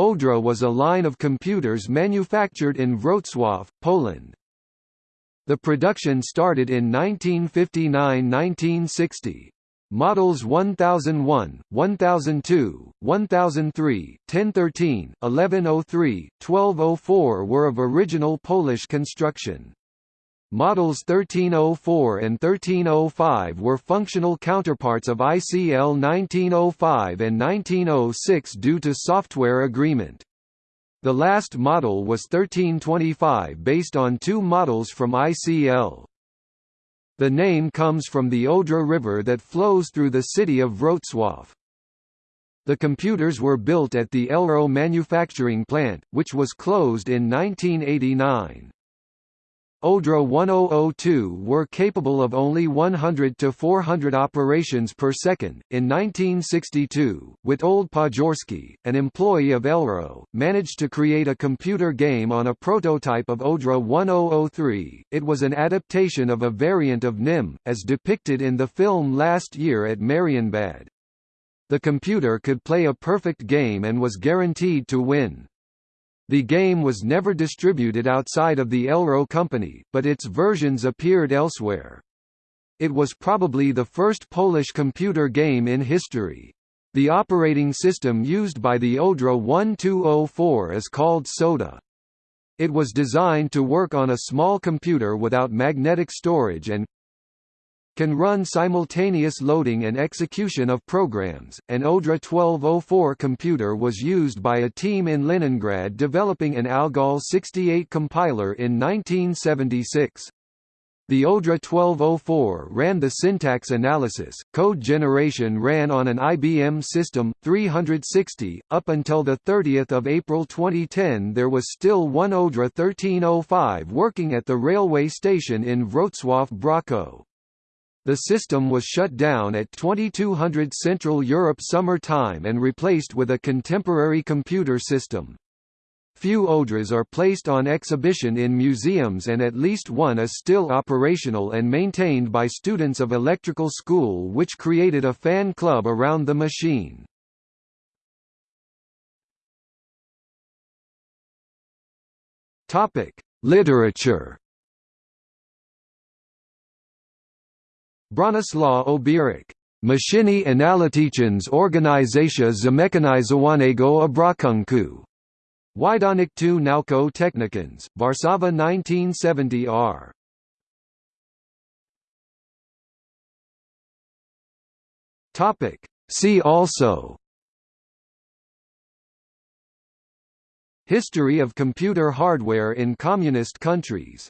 Odra was a line of computers manufactured in Wrocław, Poland. The production started in 1959–1960. Models 1001, 1002, 1003, 1013, 1103, 1204 were of original Polish construction. Models 1304 and 1305 were functional counterparts of ICL 1905 and 1906 due to software agreement. The last model was 1325 based on two models from ICL. The name comes from the Odra River that flows through the city of Wrocław. The computers were built at the Elro manufacturing plant, which was closed in 1989. Odra 1002 were capable of only 100 to 400 operations per second. In 1962, Witold Podgórski, an employee of Elro, managed to create a computer game on a prototype of Odra 1003. It was an adaptation of a variant of NIM, as depicted in the film Last Year at Marienbad. The computer could play a perfect game and was guaranteed to win. The game was never distributed outside of the Elro company, but its versions appeared elsewhere. It was probably the first Polish computer game in history. The operating system used by the Odra 1204 is called Soda. It was designed to work on a small computer without magnetic storage and can run simultaneous loading and execution of programs. An Odra 1204 computer was used by a team in Leningrad developing an Algol 68 compiler in 1976. The Odra 1204 ran the syntax analysis, code generation ran on an IBM System 360. Up until 30 April 2010 there was still one Odra 1305 working at the railway station in Wrocław Brochów. The system was shut down at 2200 Central Europe Summer Time and replaced with a contemporary computer system. Few Odras are placed on exhibition in museums and at least one is still operational and maintained by students of electrical school which created a fan club around the machine. Literature Bronislaw Obirek, Maszyny analityczne organizacja zamechanizowanego obrachunku. Wydanych tu nauko technikans, Warszawa 1970 r. Topic. See also History of computer hardware in communist countries